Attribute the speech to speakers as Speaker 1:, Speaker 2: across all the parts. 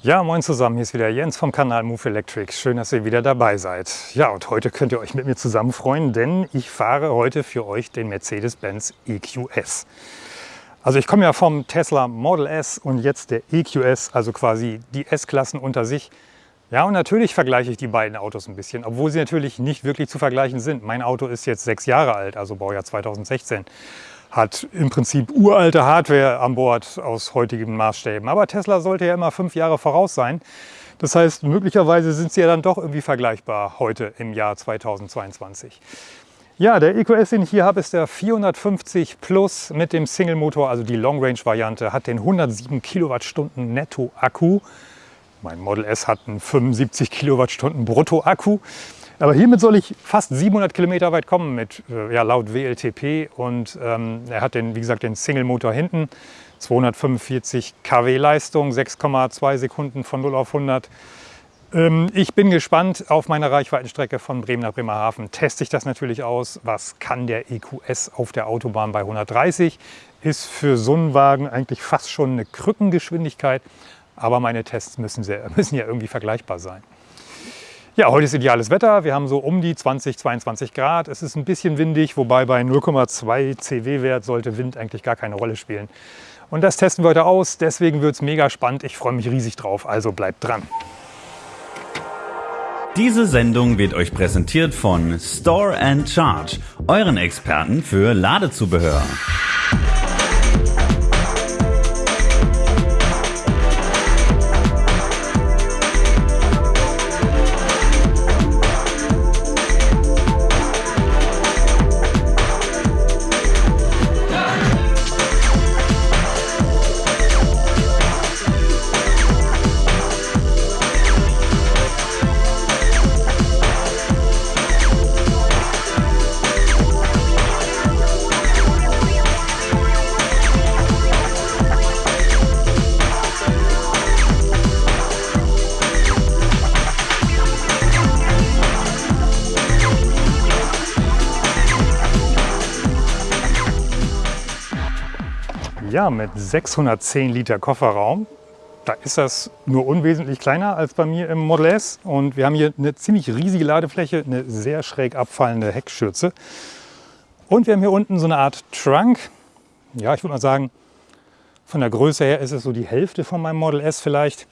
Speaker 1: Ja, moin zusammen, hier ist wieder Jens vom Kanal Move Electric. Schön, dass ihr wieder dabei seid. Ja, und heute könnt ihr euch mit mir zusammen freuen, denn ich fahre heute für euch den Mercedes-Benz EQS. Also ich komme ja vom Tesla Model S und jetzt der EQS, also quasi die S-Klassen unter sich. Ja, und natürlich vergleiche ich die beiden Autos ein bisschen, obwohl sie natürlich nicht wirklich zu vergleichen sind. Mein Auto ist jetzt sechs Jahre alt, also Baujahr 2016 hat im Prinzip uralte Hardware an Bord aus heutigen Maßstäben. Aber Tesla sollte ja immer fünf Jahre voraus sein. Das heißt, möglicherweise sind sie ja dann doch irgendwie vergleichbar heute im Jahr 2022. Ja, der EQS, den ich hier habe, ist der 450 Plus mit dem Single-Motor, also die Long-Range-Variante, hat den 107 Kilowattstunden Netto-Akku. Mein Model S hat einen 75 Kilowattstunden Brutto-Akku. Aber hiermit soll ich fast 700 Kilometer weit kommen mit, äh, ja, laut WLTP. Und ähm, er hat den, wie gesagt, den Single-Motor hinten. 245 kW Leistung, 6,2 Sekunden von 0 auf 100. Ähm, ich bin gespannt auf meine Reichweitenstrecke von Bremen nach Bremerhaven. Teste ich das natürlich aus. Was kann der EQS auf der Autobahn bei 130? Ist für so einen Wagen eigentlich fast schon eine Krückengeschwindigkeit. Aber meine Tests müssen, sehr, müssen ja irgendwie vergleichbar sein. Ja, heute ist ideales Wetter. Wir haben so um die 20, 22 Grad. Es ist ein bisschen windig, wobei bei 0,2 CW-Wert sollte Wind eigentlich gar keine Rolle spielen. Und das testen wir heute aus. Deswegen wird es mega spannend. Ich freue mich riesig drauf. Also bleibt dran.
Speaker 2: Diese Sendung wird euch präsentiert von Store and Charge, euren Experten für Ladezubehör.
Speaker 1: Ja, mit 610 Liter Kofferraum. Da ist das nur unwesentlich kleiner als bei mir im Model S. Und wir haben hier eine ziemlich riesige Ladefläche, eine sehr schräg abfallende Heckschürze. Und wir haben hier unten so eine Art Trunk. Ja, ich würde mal sagen, von der Größe her ist es so die Hälfte von meinem Model S vielleicht.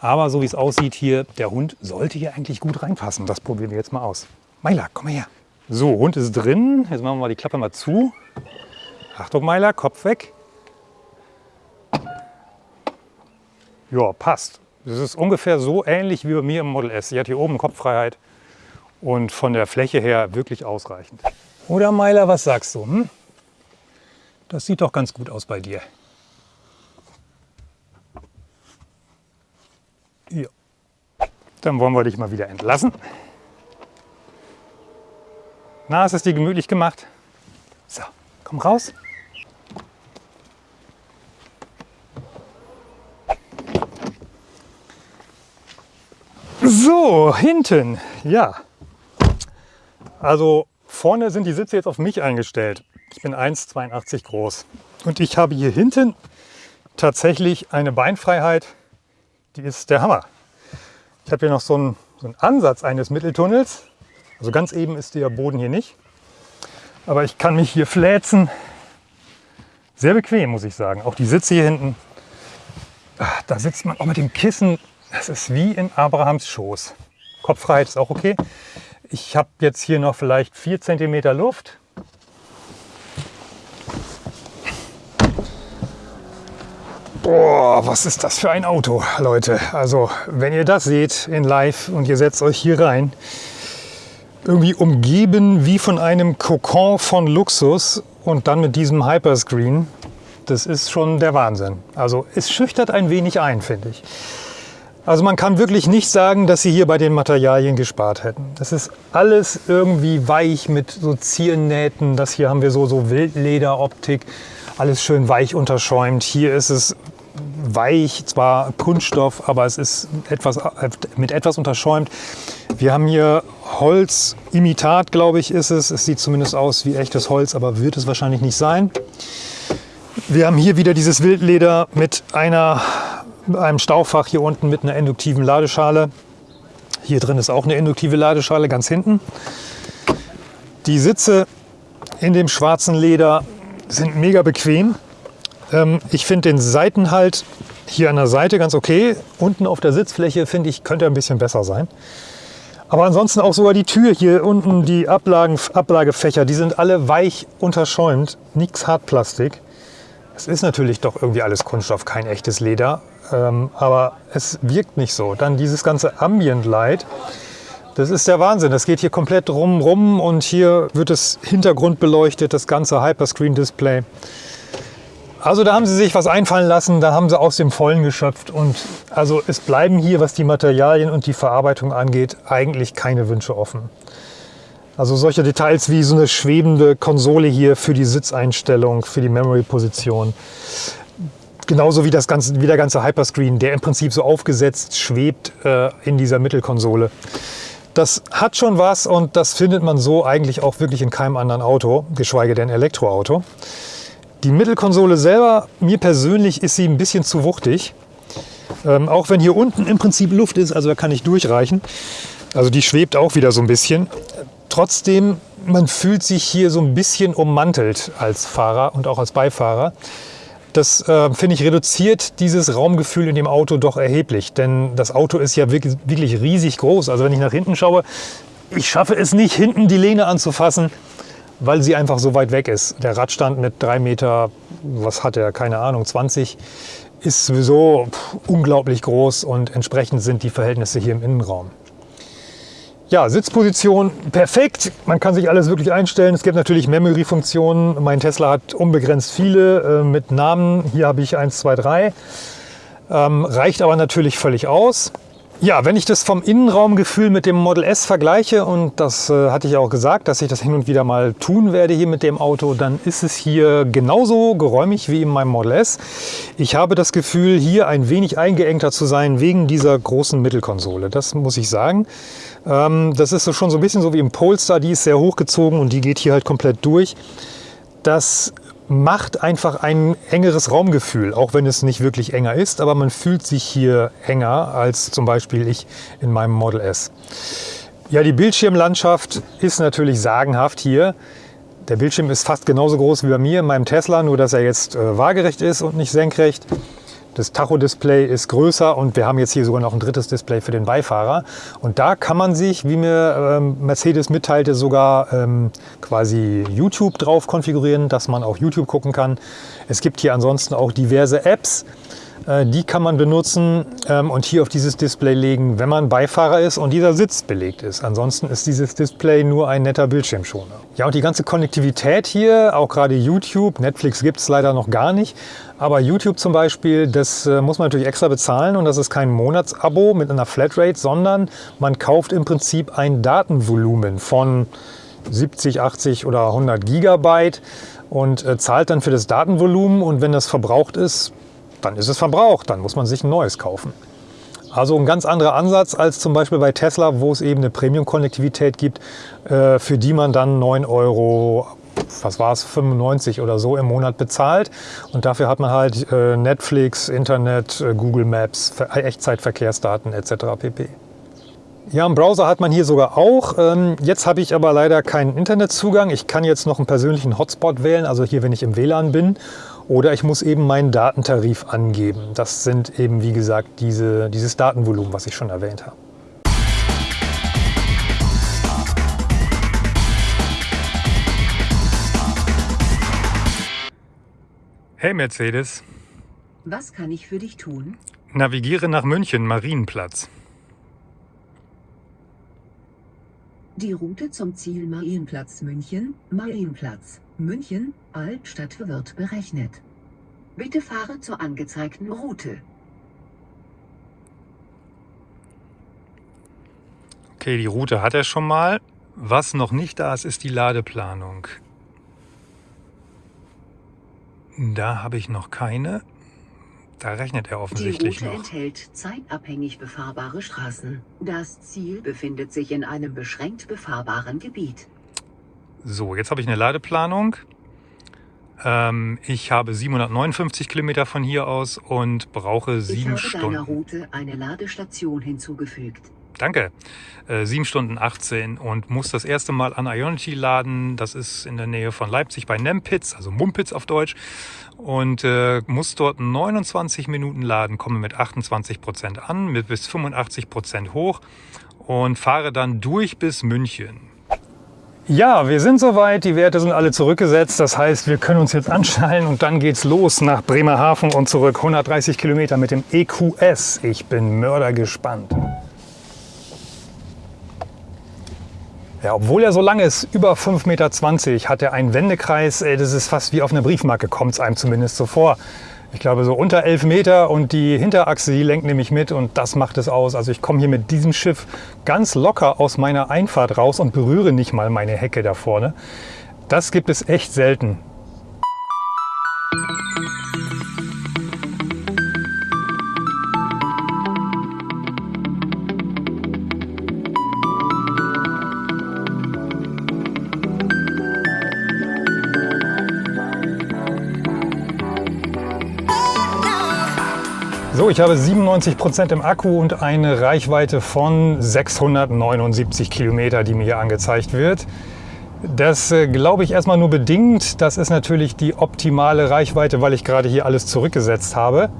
Speaker 1: Aber so wie es aussieht hier, der Hund sollte hier eigentlich gut reinpassen. Das probieren wir jetzt mal aus. Meiler, komm mal her. So, Hund ist drin. Jetzt machen wir mal die Klappe mal zu. Achtung, Meiler, Kopf weg. Ja, passt. Das ist ungefähr so ähnlich wie bei mir im Model S. Sie hat hier oben Kopffreiheit und von der Fläche her wirklich ausreichend. Oder Meiler, was sagst du? Hm? Das sieht doch ganz gut aus bei dir. Ja. Dann wollen wir dich mal wieder entlassen. Na, ist es dir gemütlich gemacht? So, komm raus. So, hinten, ja. Also vorne sind die Sitze jetzt auf mich eingestellt. Ich bin 1,82 groß und ich habe hier hinten tatsächlich eine Beinfreiheit, die ist der Hammer. Ich habe hier noch so einen, so einen Ansatz eines Mitteltunnels. Also ganz eben ist der Boden hier nicht. Aber ich kann mich hier fläzen. Sehr bequem, muss ich sagen. Auch die Sitze hier hinten. Ah, da sitzt man auch mit dem Kissen das ist wie in Abrahams Schoß. Kopffreiheit ist auch okay. Ich habe jetzt hier noch vielleicht 4 cm Luft. Boah, was ist das für ein Auto, Leute. Also, wenn ihr das seht in live und ihr setzt euch hier rein, irgendwie umgeben wie von einem Kokon von Luxus und dann mit diesem Hyperscreen, das ist schon der Wahnsinn. Also, es schüchtert ein wenig ein, finde ich. Also man kann wirklich nicht sagen, dass sie hier bei den Materialien gespart hätten. Das ist alles irgendwie weich mit so Ziernähten. Das hier haben wir so, so Wildlederoptik. Alles schön weich unterschäumt. Hier ist es weich, zwar Kunststoff, aber es ist etwas, mit etwas unterschäumt. Wir haben hier Holzimitat, glaube ich, ist es. Es sieht zumindest aus wie echtes Holz, aber wird es wahrscheinlich nicht sein. Wir haben hier wieder dieses Wildleder mit einer einem Staufach hier unten mit einer induktiven Ladeschale. Hier drin ist auch eine induktive Ladeschale ganz hinten. Die Sitze in dem schwarzen Leder sind mega bequem. Ähm, ich finde den Seitenhalt hier an der Seite ganz okay. Unten auf der Sitzfläche finde ich, könnte ein bisschen besser sein. Aber ansonsten auch sogar die Tür hier unten, die Ablagen, Ablagefächer, die sind alle weich unterschäumt, nichts Hartplastik. Es ist natürlich doch irgendwie alles Kunststoff, kein echtes Leder, ähm, aber es wirkt nicht so. Dann dieses ganze Ambient Light, das ist der Wahnsinn. Das geht hier komplett rum, rum und hier wird das Hintergrund beleuchtet, das ganze Hyperscreen Display. Also da haben sie sich was einfallen lassen, da haben sie aus dem Vollen geschöpft und also es bleiben hier, was die Materialien und die Verarbeitung angeht, eigentlich keine Wünsche offen. Also solche Details wie so eine schwebende Konsole hier für die Sitzeinstellung, für die Memory-Position. Genauso wie, das ganze, wie der ganze Hyperscreen, der im Prinzip so aufgesetzt schwebt äh, in dieser Mittelkonsole. Das hat schon was und das findet man so eigentlich auch wirklich in keinem anderen Auto, geschweige denn Elektroauto. Die Mittelkonsole selber, mir persönlich ist sie ein bisschen zu wuchtig. Ähm, auch wenn hier unten im Prinzip Luft ist, also da kann ich durchreichen. Also die schwebt auch wieder so ein bisschen. Trotzdem, man fühlt sich hier so ein bisschen ummantelt als Fahrer und auch als Beifahrer. Das, äh, finde ich, reduziert dieses Raumgefühl in dem Auto doch erheblich. Denn das Auto ist ja wirklich, wirklich riesig groß. Also wenn ich nach hinten schaue, ich schaffe es nicht, hinten die Lehne anzufassen weil sie einfach so weit weg ist. Der Radstand mit drei Meter, was hat er, keine Ahnung, 20, ist sowieso unglaublich groß und entsprechend sind die Verhältnisse hier im Innenraum. Ja, Sitzposition perfekt. Man kann sich alles wirklich einstellen. Es gibt natürlich Memory-Funktionen. Mein Tesla hat unbegrenzt viele äh, mit Namen. Hier habe ich 1, 2, 3. Ähm, reicht aber natürlich völlig aus. Ja, wenn ich das vom Innenraumgefühl mit dem Model S vergleiche, und das äh, hatte ich auch gesagt, dass ich das hin und wieder mal tun werde hier mit dem Auto, dann ist es hier genauso geräumig wie in meinem Model S. Ich habe das Gefühl, hier ein wenig eingeengter zu sein wegen dieser großen Mittelkonsole. Das muss ich sagen. Ähm, das ist so schon so ein bisschen so wie im Polestar, die ist sehr hochgezogen und die geht hier halt komplett durch. Das macht einfach ein engeres Raumgefühl, auch wenn es nicht wirklich enger ist, aber man fühlt sich hier enger als zum Beispiel ich in meinem Model S. Ja, die Bildschirmlandschaft ist natürlich sagenhaft hier. Der Bildschirm ist fast genauso groß wie bei mir in meinem Tesla, nur dass er jetzt äh, waagerecht ist und nicht senkrecht. Das Tacho-Display ist größer und wir haben jetzt hier sogar noch ein drittes Display für den Beifahrer. Und da kann man sich, wie mir ähm, Mercedes mitteilte, sogar ähm, quasi YouTube drauf konfigurieren, dass man auch YouTube gucken kann. Es gibt hier ansonsten auch diverse Apps, die kann man benutzen ähm, und hier auf dieses Display legen, wenn man Beifahrer ist und dieser Sitz belegt ist. Ansonsten ist dieses Display nur ein netter Bildschirmschoner. Ja, und die ganze Konnektivität hier, auch gerade YouTube, Netflix gibt es leider noch gar nicht, aber YouTube zum Beispiel, das äh, muss man natürlich extra bezahlen und das ist kein Monatsabo mit einer Flatrate, sondern man kauft im Prinzip ein Datenvolumen von 70, 80 oder 100 Gigabyte und äh, zahlt dann für das Datenvolumen und wenn das verbraucht ist, dann ist es verbraucht, dann muss man sich ein neues kaufen. Also ein ganz anderer Ansatz als zum Beispiel bei Tesla, wo es eben eine Premium-Konnektivität gibt, äh, für die man dann 9 Euro, was war es, 95 oder so im Monat bezahlt. Und dafür hat man halt äh, Netflix, Internet, äh, Google Maps, Echtzeitverkehrsdaten etc. pp. Ja, einen Browser hat man hier sogar auch. Ähm, jetzt habe ich aber leider keinen Internetzugang. Ich kann jetzt noch einen persönlichen Hotspot wählen, also hier, wenn ich im WLAN bin. Oder ich muss eben meinen Datentarif angeben. Das sind eben, wie gesagt, diese, dieses Datenvolumen, was ich schon erwähnt habe. Hey Mercedes.
Speaker 3: Was kann ich für dich tun?
Speaker 1: Navigiere nach München, Marienplatz.
Speaker 3: Die Route zum Ziel Marienplatz München, Marienplatz, München, Altstadt wird berechnet. Bitte fahre zur angezeigten Route.
Speaker 1: Okay, die Route hat er schon mal. Was noch nicht da ist, ist die Ladeplanung. Da habe ich noch keine. Da rechnet er offensichtlich
Speaker 3: Die Route
Speaker 1: noch.
Speaker 3: enthält zeitabhängig befahrbare Straßen. Das Ziel befindet sich in einem beschränkt befahrbaren Gebiet.
Speaker 1: So, jetzt habe ich eine Ladeplanung. Ähm, ich habe 759 Kilometer von hier aus und brauche sieben
Speaker 3: ich habe
Speaker 1: Stunden.
Speaker 3: deiner Route eine Ladestation hinzugefügt.
Speaker 1: Danke. Äh, 7 Stunden 18 und muss das erste Mal an Ionity laden. Das ist in der Nähe von Leipzig bei Nempitz, also Mumpitz auf Deutsch. Und äh, muss dort 29 Minuten laden, komme mit 28 Prozent an, mit bis 85 Prozent hoch und fahre dann durch bis München. Ja, wir sind soweit, die Werte sind alle zurückgesetzt. Das heißt, wir können uns jetzt anschnallen und dann geht's los nach Bremerhaven und zurück. 130 Kilometer mit dem EQS. Ich bin mördergespannt. Ja, obwohl er so lang ist, über 5,20 Meter, hat er einen Wendekreis. Ey, Das ist fast wie auf einer Briefmarke, kommt es einem zumindest so vor. Ich glaube so unter 11 Meter und die Hinterachse, die lenkt nämlich mit und das macht es aus. Also ich komme hier mit diesem Schiff ganz locker aus meiner Einfahrt raus und berühre nicht mal meine Hecke da vorne. Das gibt es echt selten. Ich habe 97 Prozent im Akku und eine Reichweite von 679 Kilometer, die mir hier angezeigt wird. Das äh, glaube ich erstmal nur bedingt. Das ist natürlich die optimale Reichweite, weil ich gerade hier alles zurückgesetzt habe.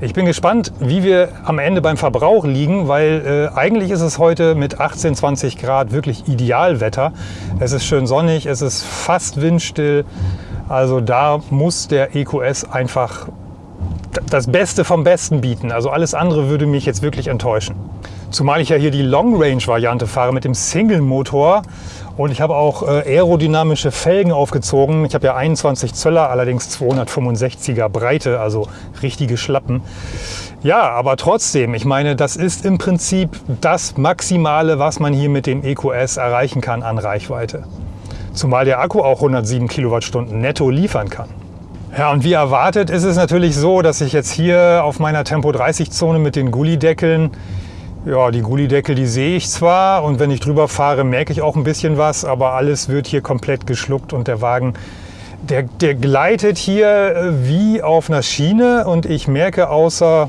Speaker 1: Ich bin gespannt, wie wir am Ende beim Verbrauch liegen, weil äh, eigentlich ist es heute mit 18, 20 Grad wirklich Idealwetter. Es ist schön sonnig, es ist fast windstill. Also da muss der EQS einfach das Beste vom Besten bieten. Also alles andere würde mich jetzt wirklich enttäuschen. Zumal ich ja hier die Long Range Variante fahre mit dem Single Motor und ich habe auch äh, aerodynamische Felgen aufgezogen. Ich habe ja 21 Zöller, allerdings 265er Breite, also richtige Schlappen. Ja, aber trotzdem, ich meine, das ist im Prinzip das Maximale, was man hier mit dem EQS erreichen kann an Reichweite. Zumal der Akku auch 107 Kilowattstunden netto liefern kann. Ja, und wie erwartet ist es natürlich so, dass ich jetzt hier auf meiner Tempo 30 Zone mit den Gullideckeln, ja, die Gullideckel, die sehe ich zwar und wenn ich drüber fahre, merke ich auch ein bisschen was, aber alles wird hier komplett geschluckt und der Wagen, der, der gleitet hier äh, wie auf einer Schiene und ich merke außer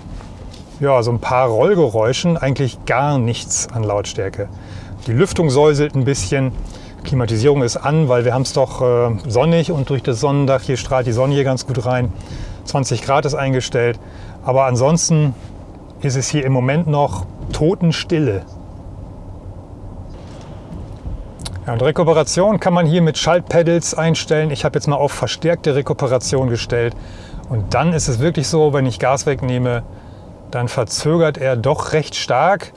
Speaker 1: ja, so ein paar Rollgeräuschen eigentlich gar nichts an Lautstärke. Die Lüftung säuselt ein bisschen. Klimatisierung ist an, weil wir haben es doch äh, sonnig und durch das Sonnendach hier strahlt die Sonne hier ganz gut rein. 20 Grad ist eingestellt. Aber ansonsten ist es hier im Moment noch Totenstille. Ja, und Rekuperation kann man hier mit Schaltpedals einstellen. Ich habe jetzt mal auf verstärkte Rekuperation gestellt. Und dann ist es wirklich so, wenn ich Gas wegnehme, dann verzögert er doch recht stark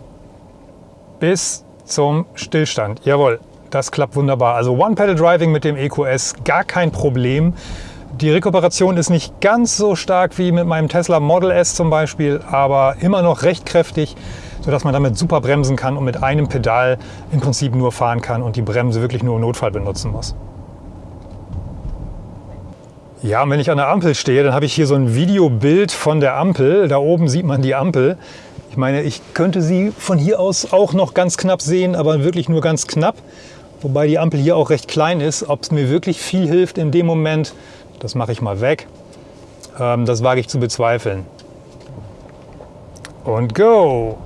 Speaker 1: bis zum Stillstand. Jawohl, das klappt wunderbar. Also One-Pedal-Driving mit dem EQS, gar kein Problem. Die Rekuperation ist nicht ganz so stark wie mit meinem Tesla Model S zum Beispiel, aber immer noch recht kräftig, sodass man damit super bremsen kann und mit einem Pedal im Prinzip nur fahren kann und die Bremse wirklich nur im Notfall benutzen muss. Ja, und wenn ich an der Ampel stehe, dann habe ich hier so ein Videobild von der Ampel. Da oben sieht man die Ampel. Ich meine, ich könnte sie von hier aus auch noch ganz knapp sehen, aber wirklich nur ganz knapp. Wobei die Ampel hier auch recht klein ist. Ob es mir wirklich viel hilft in dem Moment, das mache ich mal weg. Ähm, das wage ich zu bezweifeln. Und go!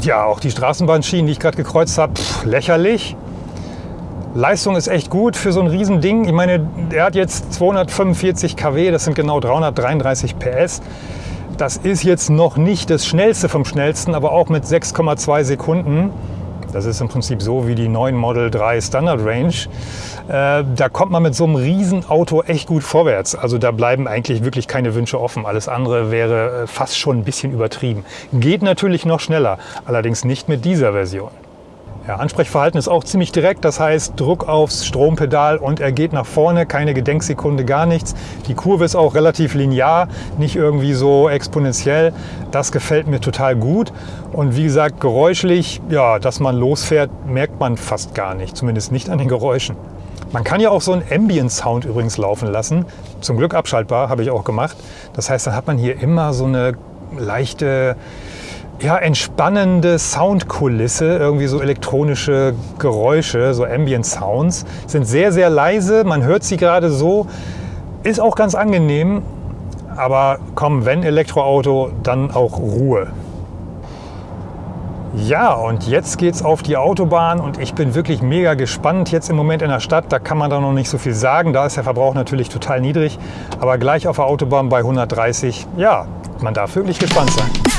Speaker 1: Ja, auch die Straßenbahnschienen, die ich gerade gekreuzt habe, lächerlich. Leistung ist echt gut für so ein Riesending. Ich meine, er hat jetzt 245 kW, das sind genau 333 PS. Das ist jetzt noch nicht das schnellste vom schnellsten, aber auch mit 6,2 Sekunden das ist im Prinzip so wie die neuen Model 3 Standard Range. Äh, da kommt man mit so einem Riesenauto echt gut vorwärts. Also da bleiben eigentlich wirklich keine Wünsche offen. Alles andere wäre äh, fast schon ein bisschen übertrieben. Geht natürlich noch schneller, allerdings nicht mit dieser Version. Ja, Ansprechverhalten ist auch ziemlich direkt, das heißt Druck aufs Strompedal und er geht nach vorne, keine Gedenksekunde, gar nichts. Die Kurve ist auch relativ linear, nicht irgendwie so exponentiell. Das gefällt mir total gut. Und wie gesagt, geräuschlich, ja, dass man losfährt, merkt man fast gar nicht, zumindest nicht an den Geräuschen. Man kann ja auch so einen Ambient Sound übrigens laufen lassen. Zum Glück abschaltbar, habe ich auch gemacht. Das heißt, dann hat man hier immer so eine leichte ja, entspannende Soundkulisse, irgendwie so elektronische Geräusche, so Ambient Sounds. Sind sehr, sehr leise, man hört sie gerade so. Ist auch ganz angenehm, aber komm, wenn Elektroauto, dann auch Ruhe. Ja, und jetzt geht's auf die Autobahn und ich bin wirklich mega gespannt. Jetzt im Moment in der Stadt, da kann man da noch nicht so viel sagen. Da ist der Verbrauch natürlich total niedrig. Aber gleich auf der Autobahn bei 130, ja, man darf wirklich gespannt sein.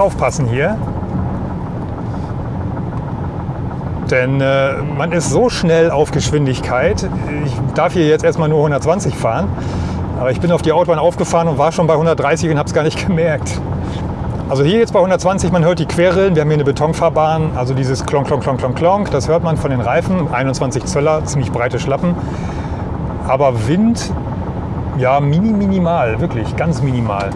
Speaker 1: Aufpassen hier. Denn äh, man ist so schnell auf Geschwindigkeit. Ich darf hier jetzt erstmal nur 120 fahren. Aber ich bin auf die Autobahn aufgefahren und war schon bei 130 und habe es gar nicht gemerkt. Also hier jetzt bei 120, man hört die Querrillen. Wir haben hier eine Betonfahrbahn, also dieses Klonk, Klonk, Klonk, Klonk, Klonk. Das hört man von den Reifen. 21 Zöller, ziemlich breite Schlappen. Aber Wind, ja, mini, minimal, wirklich ganz minimal.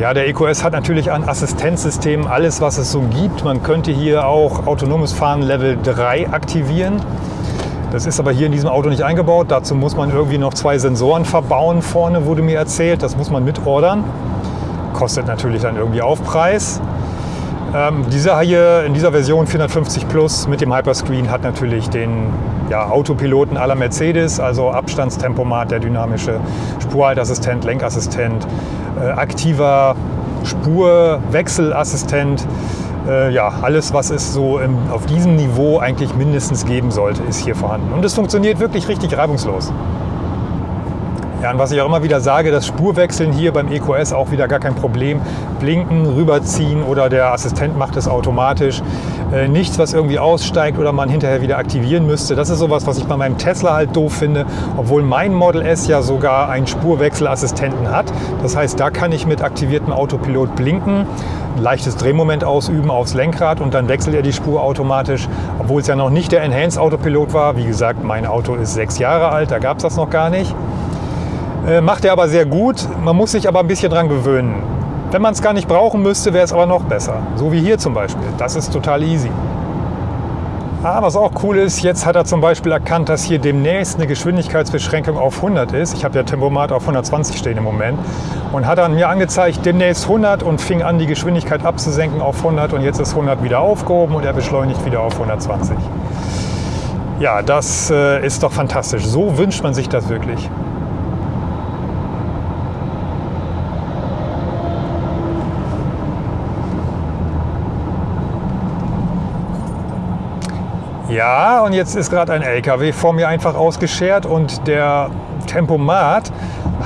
Speaker 1: Ja, der EQS hat natürlich ein Assistenzsystem, alles was es so gibt. Man könnte hier auch autonomes Fahren Level 3 aktivieren. Das ist aber hier in diesem Auto nicht eingebaut. Dazu muss man irgendwie noch zwei Sensoren verbauen vorne, wurde mir erzählt. Das muss man mitordern. Kostet natürlich dann irgendwie Aufpreis. Ähm, dieser hier in dieser Version 450 Plus mit dem Hyperscreen hat natürlich den ja, Autopiloten aller Mercedes, also Abstandstempomat, der dynamische Spurhaltassistent, Lenkassistent, äh, aktiver Spurwechselassistent. Äh, ja, alles, was es so im, auf diesem Niveau eigentlich mindestens geben sollte, ist hier vorhanden. Und es funktioniert wirklich richtig reibungslos. Ja, und was ich auch immer wieder sage, das Spurwechseln hier beim EQS auch wieder gar kein Problem. Blinken, rüberziehen oder der Assistent macht es automatisch. Äh, nichts, was irgendwie aussteigt oder man hinterher wieder aktivieren müsste. Das ist sowas, was ich bei meinem Tesla halt doof finde, obwohl mein Model S ja sogar einen Spurwechselassistenten hat. Das heißt, da kann ich mit aktiviertem Autopilot blinken, ein leichtes Drehmoment ausüben aufs Lenkrad und dann wechselt er die Spur automatisch, obwohl es ja noch nicht der Enhanced Autopilot war. Wie gesagt, mein Auto ist sechs Jahre alt, da gab es das noch gar nicht. Äh, macht er aber sehr gut. Man muss sich aber ein bisschen dran gewöhnen. Wenn man es gar nicht brauchen müsste, wäre es aber noch besser. So wie hier zum Beispiel. Das ist total easy. Ah, was auch cool ist, jetzt hat er zum Beispiel erkannt, dass hier demnächst eine Geschwindigkeitsbeschränkung auf 100 ist. Ich habe ja Tempomat auf 120 stehen im Moment. Und hat dann mir angezeigt, demnächst 100 und fing an, die Geschwindigkeit abzusenken auf 100. Und jetzt ist 100 wieder aufgehoben und er beschleunigt wieder auf 120. Ja, das äh, ist doch fantastisch. So wünscht man sich das wirklich. Ja, und jetzt ist gerade ein LKW vor mir einfach ausgeschert und der Tempomat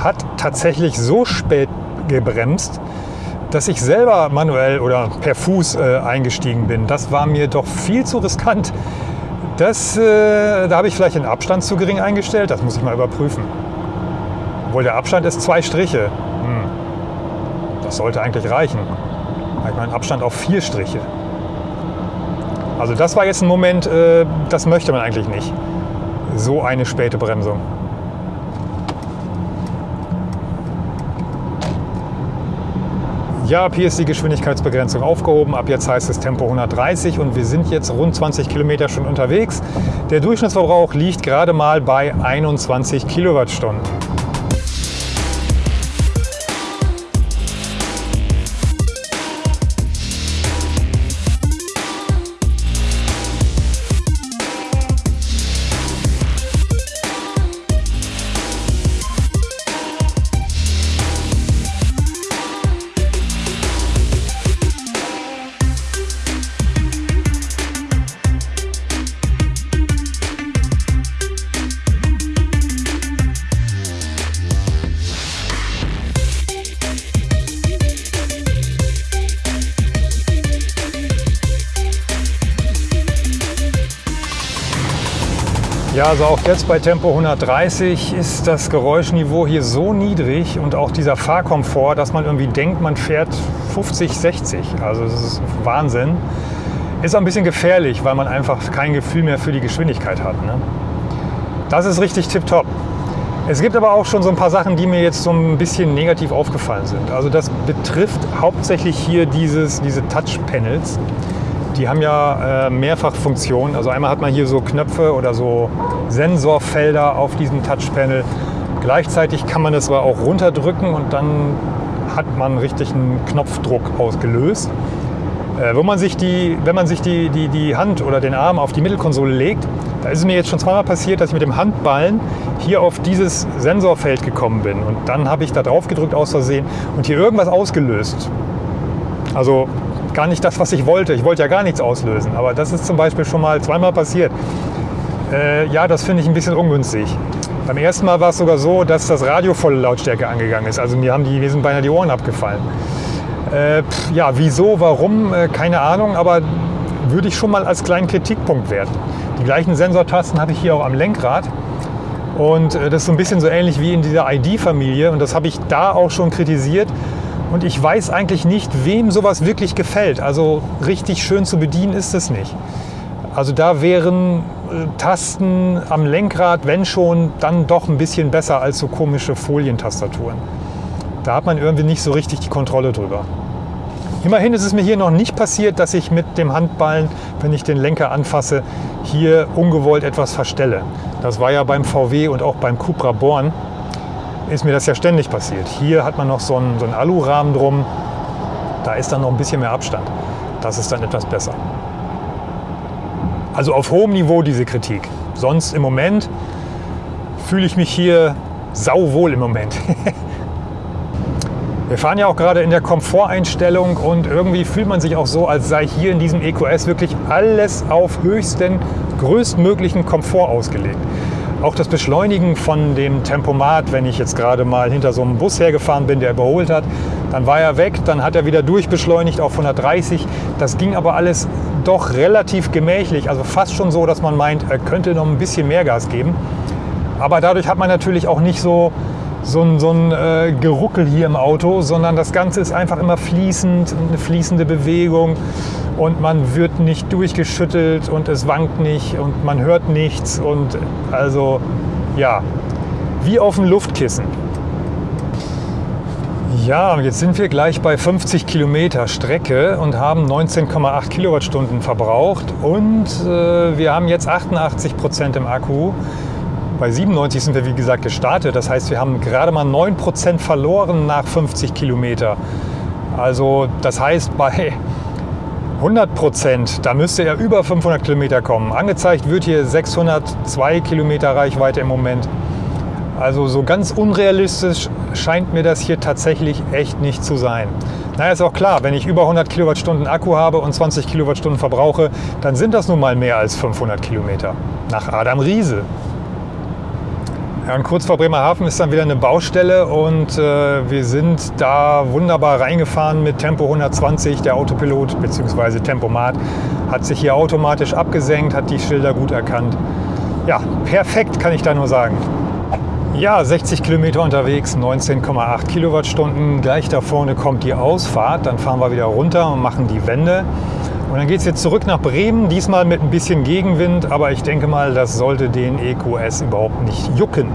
Speaker 1: hat tatsächlich so spät gebremst, dass ich selber manuell oder per Fuß äh, eingestiegen bin. Das war mir doch viel zu riskant. Das, äh, da habe ich vielleicht den Abstand zu gering eingestellt. Das muss ich mal überprüfen. Obwohl der Abstand ist zwei Striche. Hm. Das sollte eigentlich reichen. Ich meine Abstand auf vier Striche. Also das war jetzt ein Moment, äh, das möchte man eigentlich nicht. So eine späte Bremsung. Ja, hier ist die Geschwindigkeitsbegrenzung aufgehoben. Ab jetzt heißt es Tempo 130 und wir sind jetzt rund 20 Kilometer schon unterwegs. Der Durchschnittsverbrauch liegt gerade mal bei 21 Kilowattstunden. Ja, also auch jetzt bei Tempo 130 ist das Geräuschniveau hier so niedrig und auch dieser Fahrkomfort, dass man irgendwie denkt, man fährt 50, 60. Also das ist Wahnsinn. Ist auch ein bisschen gefährlich, weil man einfach kein Gefühl mehr für die Geschwindigkeit hat. Ne? Das ist richtig tipptopp. Es gibt aber auch schon so ein paar Sachen, die mir jetzt so ein bisschen negativ aufgefallen sind. Also das betrifft hauptsächlich hier dieses, diese Touch-Panels. Die haben ja äh, Mehrfachfunktionen. Also einmal hat man hier so Knöpfe oder so Sensorfelder auf diesem Touchpanel. Gleichzeitig kann man es aber auch runterdrücken und dann hat man richtig einen Knopfdruck ausgelöst. Äh, wo man sich die, wenn man sich die, die, die Hand oder den Arm auf die Mittelkonsole legt, da ist es mir jetzt schon zweimal passiert, dass ich mit dem Handballen hier auf dieses Sensorfeld gekommen bin. Und dann habe ich da drauf gedrückt aus Versehen und hier irgendwas ausgelöst. Also gar nicht das, was ich wollte. Ich wollte ja gar nichts auslösen. Aber das ist zum Beispiel schon mal zweimal passiert. Äh, ja, das finde ich ein bisschen ungünstig. Beim ersten Mal war es sogar so, dass das Radio volle Lautstärke angegangen ist. Also mir haben die, sind beinahe die Ohren abgefallen. Äh, pff, ja, wieso, warum, äh, keine Ahnung, aber würde ich schon mal als kleinen Kritikpunkt werten. Die gleichen Sensortasten habe ich hier auch am Lenkrad. Und äh, das ist so ein bisschen so ähnlich wie in dieser ID-Familie. Und das habe ich da auch schon kritisiert. Und ich weiß eigentlich nicht, wem sowas wirklich gefällt. Also richtig schön zu bedienen ist es nicht. Also da wären äh, Tasten am Lenkrad, wenn schon, dann doch ein bisschen besser als so komische Folientastaturen. Da hat man irgendwie nicht so richtig die Kontrolle drüber. Immerhin ist es mir hier noch nicht passiert, dass ich mit dem Handballen, wenn ich den Lenker anfasse, hier ungewollt etwas verstelle. Das war ja beim VW und auch beim Cupra Born ist mir das ja ständig passiert. Hier hat man noch so einen, so einen Alurahmen drum. Da ist dann noch ein bisschen mehr Abstand. Das ist dann etwas besser. Also auf hohem Niveau diese Kritik. Sonst im Moment fühle ich mich hier sauwohl im Moment. Wir fahren ja auch gerade in der Komforteinstellung und irgendwie fühlt man sich auch so, als sei hier in diesem EQS wirklich alles auf höchsten, größtmöglichen Komfort ausgelegt. Auch das Beschleunigen von dem Tempomat, wenn ich jetzt gerade mal hinter so einem Bus hergefahren bin, der überholt hat, dann war er weg, dann hat er wieder durchbeschleunigt auf 130. Das ging aber alles doch relativ gemächlich, also fast schon so, dass man meint, er könnte noch ein bisschen mehr Gas geben. Aber dadurch hat man natürlich auch nicht so, so ein, so ein äh, Geruckel hier im Auto, sondern das Ganze ist einfach immer fließend, eine fließende Bewegung und man wird nicht durchgeschüttelt und es wankt nicht und man hört nichts und also ja, wie auf dem Luftkissen. Ja, jetzt sind wir gleich bei 50 Kilometer Strecke und haben 19,8 Kilowattstunden verbraucht und äh, wir haben jetzt 88 Prozent im Akku. Bei 97 sind wir wie gesagt gestartet, das heißt wir haben gerade mal 9 Prozent verloren nach 50 Kilometer. Also das heißt bei 100 Prozent, da müsste er über 500 Kilometer kommen. Angezeigt wird hier 602 Kilometer Reichweite im Moment. Also so ganz unrealistisch scheint mir das hier tatsächlich echt nicht zu sein. Na, ist auch klar, wenn ich über 100 Kilowattstunden Akku habe und 20 Kilowattstunden verbrauche, dann sind das nun mal mehr als 500 Kilometer. Nach Adam Riese. Ja, und kurz vor Bremerhaven ist dann wieder eine Baustelle und äh, wir sind da wunderbar reingefahren mit Tempo 120. Der Autopilot bzw. Tempomat hat sich hier automatisch abgesenkt, hat die Schilder gut erkannt. Ja, perfekt kann ich da nur sagen. Ja, 60 Kilometer unterwegs, 19,8 Kilowattstunden. Gleich da vorne kommt die Ausfahrt. Dann fahren wir wieder runter und machen die Wende. Und dann geht es jetzt zurück nach Bremen, diesmal mit ein bisschen Gegenwind, aber ich denke mal, das sollte den EQS überhaupt nicht jucken.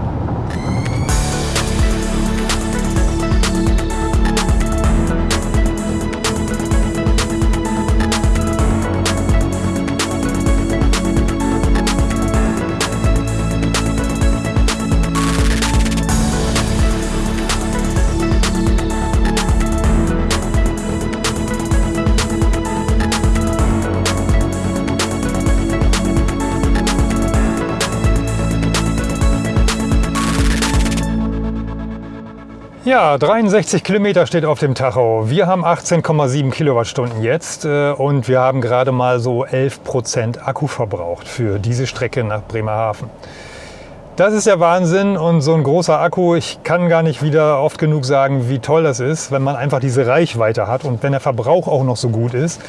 Speaker 1: Ja, 63 Kilometer steht auf dem Tacho. Wir haben 18,7 Kilowattstunden jetzt äh, und wir haben gerade mal so 11 Prozent Akku verbraucht für diese Strecke nach Bremerhaven. Das ist der Wahnsinn und so ein großer Akku, ich kann gar nicht wieder oft genug sagen, wie toll das ist, wenn man einfach diese Reichweite hat und wenn der Verbrauch auch noch so gut ist.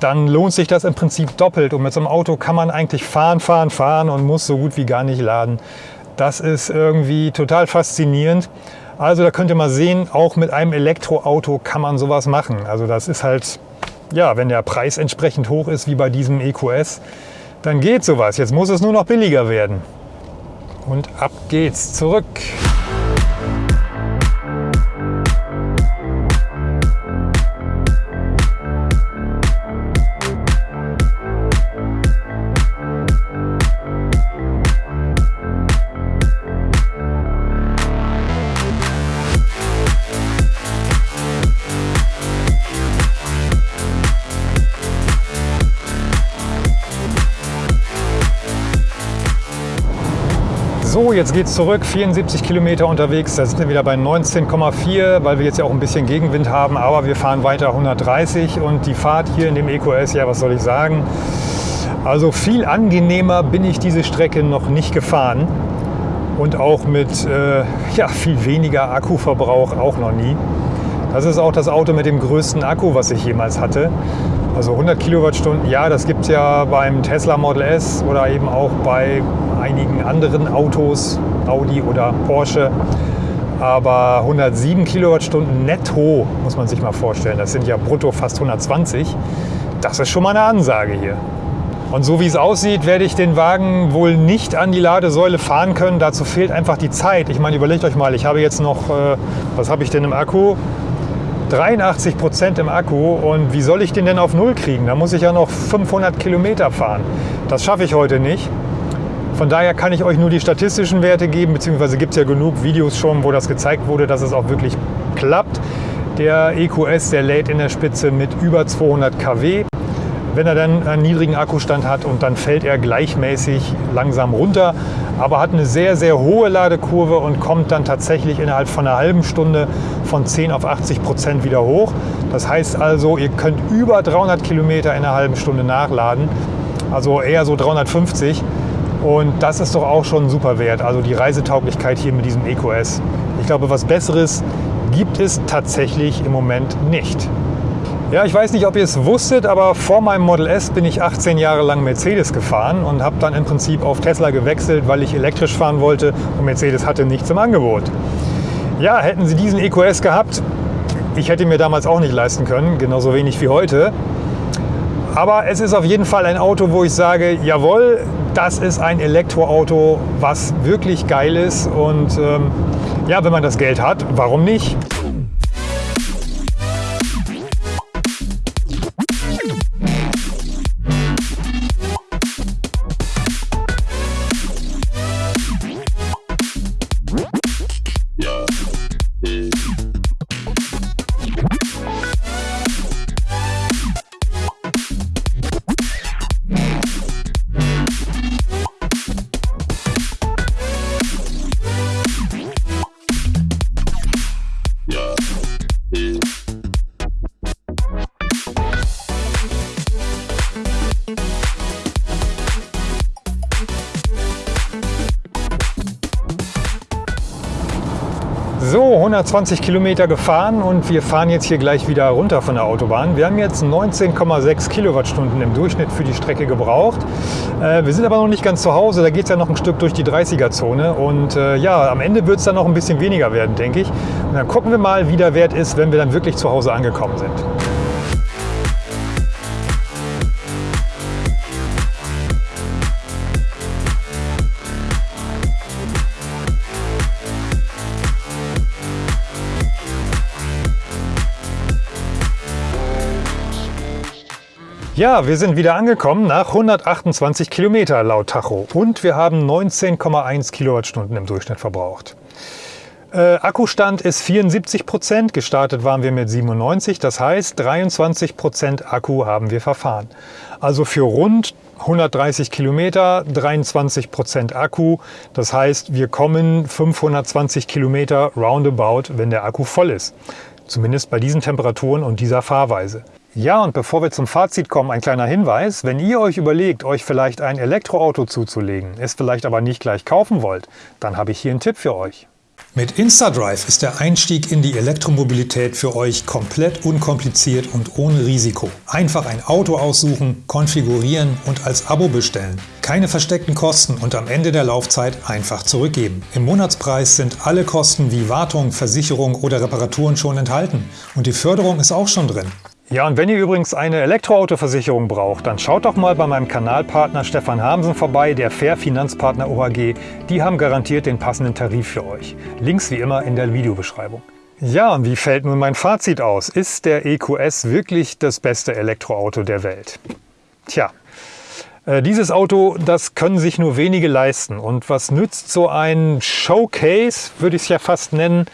Speaker 1: dann lohnt sich das im Prinzip doppelt. Und mit so einem Auto kann man eigentlich fahren, fahren, fahren und muss so gut wie gar nicht laden. Das ist irgendwie total faszinierend. Also da könnt ihr mal sehen, auch mit einem Elektroauto kann man sowas machen. Also das ist halt, ja, wenn der Preis entsprechend hoch ist wie bei diesem EQS, dann geht sowas. Jetzt muss es nur noch billiger werden. Und ab geht's zurück. Jetzt geht es zurück, 74 Kilometer unterwegs, da sind wir wieder bei 19,4, weil wir jetzt ja auch ein bisschen Gegenwind haben, aber wir fahren weiter 130 und die Fahrt hier in dem EQS, ja was soll ich sagen, also viel angenehmer bin ich diese Strecke noch nicht gefahren. Und auch mit äh, ja, viel weniger Akkuverbrauch auch noch nie. Das ist auch das Auto mit dem größten Akku, was ich jemals hatte. Also 100 Kilowattstunden, ja, das gibt es ja beim Tesla Model S oder eben auch bei einigen anderen Autos, Audi oder Porsche. Aber 107 Kilowattstunden netto, muss man sich mal vorstellen, das sind ja brutto fast 120. Das ist schon mal eine Ansage hier. Und so wie es aussieht, werde ich den Wagen wohl nicht an die Ladesäule fahren können. Dazu fehlt einfach die Zeit. Ich meine, überlegt euch mal, ich habe jetzt noch, äh, was habe ich denn im Akku? 83 Prozent im Akku und wie soll ich den denn auf Null kriegen? Da muss ich ja noch 500 Kilometer fahren. Das schaffe ich heute nicht. Von daher kann ich euch nur die statistischen Werte geben, beziehungsweise gibt es ja genug Videos schon, wo das gezeigt wurde, dass es auch wirklich klappt. Der EQS, der lädt in der Spitze mit über 200 kW. Wenn er dann einen niedrigen Akkustand hat und dann fällt er gleichmäßig langsam runter, aber hat eine sehr, sehr hohe Ladekurve und kommt dann tatsächlich innerhalb von einer halben Stunde von 10 auf 80 Prozent wieder hoch. Das heißt also, ihr könnt über 300 Kilometer in einer halben Stunde nachladen, also eher so 350. Und das ist doch auch schon super Wert. Also die Reisetauglichkeit hier mit diesem EQS. Ich glaube, was Besseres gibt es tatsächlich im Moment nicht. Ja, ich weiß nicht, ob ihr es wusstet, aber vor meinem Model S bin ich 18 Jahre lang Mercedes gefahren und habe dann im Prinzip auf Tesla gewechselt, weil ich elektrisch fahren wollte und Mercedes hatte nichts im Angebot. Ja, hätten sie diesen EQS gehabt, ich hätte mir damals auch nicht leisten können, genauso wenig wie heute. Aber es ist auf jeden Fall ein Auto, wo ich sage, jawohl, das ist ein Elektroauto, was wirklich geil ist. Und ähm, ja, wenn man das Geld hat, warum nicht? 120 Kilometer gefahren und wir fahren jetzt hier gleich wieder runter von der Autobahn. Wir haben jetzt 19,6 Kilowattstunden im Durchschnitt für die Strecke gebraucht. Äh, wir sind aber noch nicht ganz zu Hause, da geht es ja noch ein Stück durch die 30er-Zone und äh, ja, am Ende wird es dann noch ein bisschen weniger werden, denke ich. Und dann gucken wir mal, wie der Wert ist, wenn wir dann wirklich zu Hause angekommen sind. Ja, wir sind wieder angekommen nach 128 Kilometer laut Tacho und wir haben 19,1 Kilowattstunden im Durchschnitt verbraucht. Äh, Akkustand ist 74 Prozent, gestartet waren wir mit 97, das heißt 23 Prozent Akku haben wir verfahren. Also für rund 130 Kilometer 23 Prozent Akku, das heißt wir kommen 520 Kilometer roundabout, wenn der Akku voll ist. Zumindest bei diesen Temperaturen und dieser Fahrweise. Ja, und bevor wir zum Fazit kommen, ein kleiner Hinweis. Wenn ihr euch überlegt, euch vielleicht ein Elektroauto zuzulegen, es vielleicht aber nicht gleich kaufen wollt, dann habe ich hier einen Tipp für euch. Mit InstaDrive ist der Einstieg in die Elektromobilität für euch komplett unkompliziert und ohne Risiko. Einfach ein Auto aussuchen, konfigurieren und als Abo bestellen. Keine versteckten Kosten und am Ende der Laufzeit einfach zurückgeben. Im Monatspreis sind alle Kosten wie Wartung, Versicherung oder Reparaturen schon enthalten und die Förderung ist auch schon drin. Ja, und wenn ihr übrigens eine Elektroautoversicherung braucht, dann schaut doch mal bei meinem Kanalpartner Stefan Hamsen vorbei, der Fair Finanzpartner OHG. Die haben garantiert den passenden Tarif für euch. Links wie immer in der Videobeschreibung. Ja, und wie fällt nun mein Fazit aus? Ist der EQS wirklich das beste Elektroauto der Welt? Tja, äh, dieses Auto, das können sich nur wenige leisten. Und was nützt so ein Showcase, würde ich es ja fast nennen,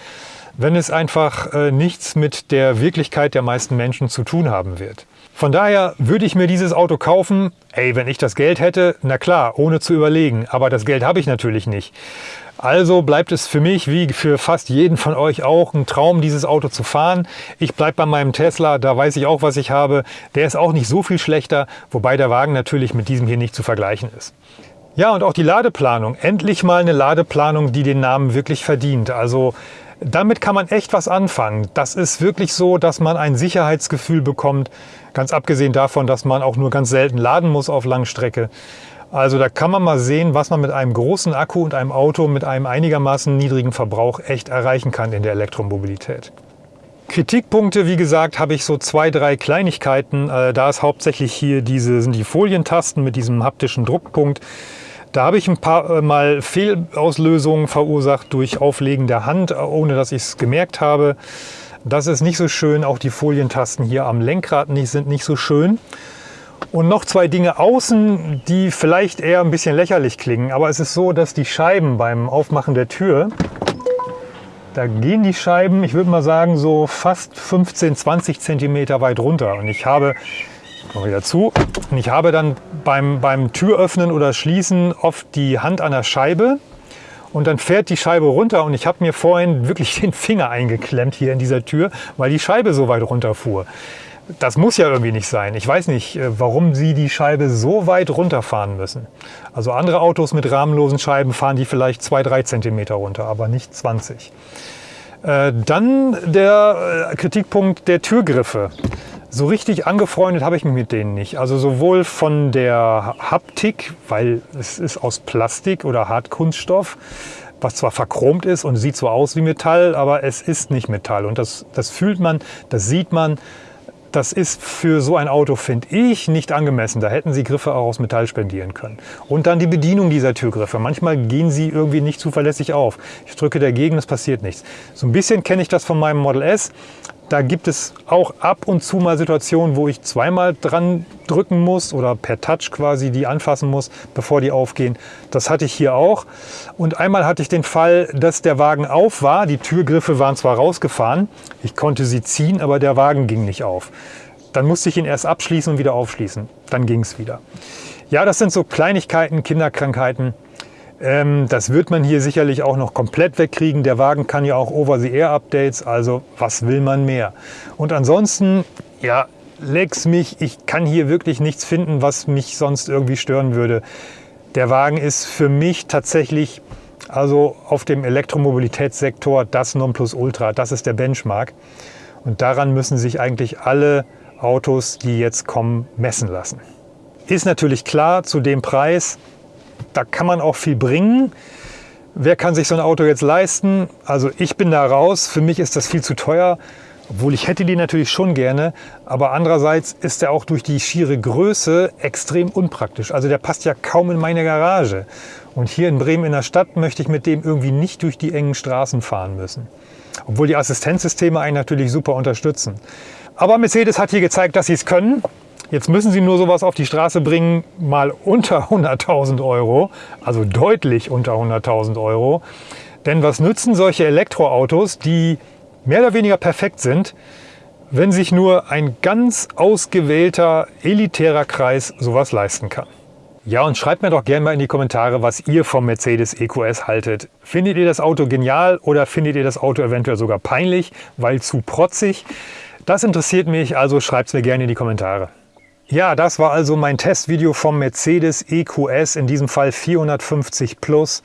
Speaker 1: wenn es einfach äh, nichts mit der Wirklichkeit der meisten Menschen zu tun haben wird. Von daher würde ich mir dieses Auto kaufen, ey, wenn ich das Geld hätte, na klar, ohne zu überlegen, aber das Geld habe ich natürlich nicht. Also bleibt es für mich, wie für fast jeden von euch auch, ein Traum, dieses Auto zu fahren. Ich bleibe bei meinem Tesla, da weiß ich auch, was ich habe. Der ist auch nicht so viel schlechter, wobei der Wagen natürlich mit diesem hier nicht zu vergleichen ist. Ja, und auch die Ladeplanung. Endlich mal eine Ladeplanung, die den Namen wirklich verdient. Also damit kann man echt was anfangen. Das ist wirklich so, dass man ein Sicherheitsgefühl bekommt, ganz abgesehen davon, dass man auch nur ganz selten laden muss auf Langstrecke. Also da kann man mal sehen, was man mit einem großen Akku und einem Auto mit einem einigermaßen niedrigen Verbrauch echt erreichen kann in der Elektromobilität. Kritikpunkte, wie gesagt, habe ich so zwei, drei Kleinigkeiten. Äh, da ist hauptsächlich hier diese, sind die Folientasten mit diesem haptischen Druckpunkt. Da habe ich ein paar äh, Mal Fehlauslösungen verursacht durch Auflegen der Hand, ohne dass ich es gemerkt habe. Das ist nicht so schön. Auch die Folientasten hier am Lenkrad nicht, sind nicht so schön. Und noch zwei Dinge außen, die vielleicht eher ein bisschen lächerlich klingen. Aber es ist so, dass die Scheiben beim Aufmachen der Tür, da gehen die Scheiben, ich würde mal sagen, so fast 15, 20 Zentimeter weit runter. Und ich habe Wieder zu. Und ich habe dann beim, beim Türöffnen oder Schließen oft die Hand an der Scheibe und dann fährt die Scheibe runter und ich habe mir vorhin wirklich den Finger eingeklemmt hier in dieser Tür, weil die Scheibe so weit runterfuhr. Das muss ja irgendwie nicht sein. Ich weiß nicht, äh, warum Sie die Scheibe so weit runterfahren müssen. Also andere Autos mit rahmenlosen Scheiben fahren die vielleicht 2-3 cm runter, aber nicht 20. Äh, dann der äh, Kritikpunkt der Türgriffe. So richtig angefreundet habe ich mich mit denen nicht. Also sowohl von der Haptik, weil es ist aus Plastik oder Hartkunststoff, was zwar verchromt ist und sieht so aus wie Metall, aber es ist nicht Metall. Und das, das fühlt man, das sieht man. Das ist für so ein Auto, finde ich, nicht angemessen. Da hätten Sie Griffe auch aus Metall spendieren können. Und dann die Bedienung dieser Türgriffe. Manchmal gehen sie irgendwie nicht zuverlässig auf. Ich drücke dagegen, es passiert nichts. So ein bisschen kenne ich das von meinem Model S. Da gibt es auch ab und zu mal Situationen, wo ich zweimal dran drücken muss oder per Touch quasi die anfassen muss, bevor die aufgehen. Das hatte ich hier auch. Und einmal hatte ich den Fall, dass der Wagen auf war. Die Türgriffe waren zwar rausgefahren, ich konnte sie ziehen, aber der Wagen ging nicht auf. Dann musste ich ihn erst abschließen und wieder aufschließen. Dann ging es wieder. Ja, das sind so Kleinigkeiten, Kinderkrankheiten. Ähm, das wird man hier sicherlich auch noch komplett wegkriegen. Der Wagen kann ja auch Over-the-Air-Updates, also was will man mehr? Und ansonsten, ja, lex mich, ich kann hier wirklich nichts finden, was mich sonst irgendwie stören würde. Der Wagen ist für mich tatsächlich also auf dem Elektromobilitätssektor das Nonplusultra, das ist der Benchmark. Und daran müssen sich eigentlich alle Autos, die jetzt kommen, messen lassen. Ist natürlich klar, zu dem Preis da kann man auch viel bringen. Wer kann sich so ein Auto jetzt leisten? Also ich bin da raus. Für mich ist das viel zu teuer. Obwohl ich hätte die natürlich schon gerne, aber andererseits ist er auch durch die schiere Größe extrem unpraktisch. Also der passt ja kaum in meine Garage. Und hier in Bremen in der Stadt möchte ich mit dem irgendwie nicht durch die engen Straßen fahren müssen. Obwohl die Assistenzsysteme einen natürlich super unterstützen. Aber Mercedes hat hier gezeigt, dass sie es können. Jetzt müssen Sie nur sowas auf die Straße bringen, mal unter 100.000 Euro, also deutlich unter 100.000 Euro. Denn was nützen solche Elektroautos, die mehr oder weniger perfekt sind, wenn sich nur ein ganz ausgewählter, elitärer Kreis sowas leisten kann? Ja, und schreibt mir doch gerne mal in die Kommentare, was ihr vom Mercedes EQS haltet. Findet ihr das Auto genial oder findet ihr das Auto eventuell sogar peinlich, weil zu protzig? Das interessiert mich, also schreibt es mir gerne in die Kommentare. Ja, das war also mein Testvideo vom Mercedes EQS, in diesem Fall 450 Plus.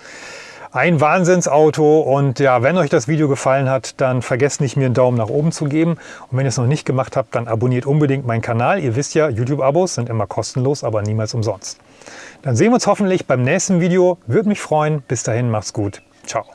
Speaker 1: Ein Wahnsinnsauto und ja, wenn euch das Video gefallen hat, dann vergesst nicht, mir einen Daumen nach oben zu geben. Und wenn ihr es noch nicht gemacht habt, dann abonniert unbedingt meinen Kanal. Ihr wisst ja, YouTube-Abos sind immer kostenlos, aber niemals umsonst. Dann sehen wir uns hoffentlich beim nächsten Video. Würde mich freuen. Bis dahin, macht's gut. Ciao.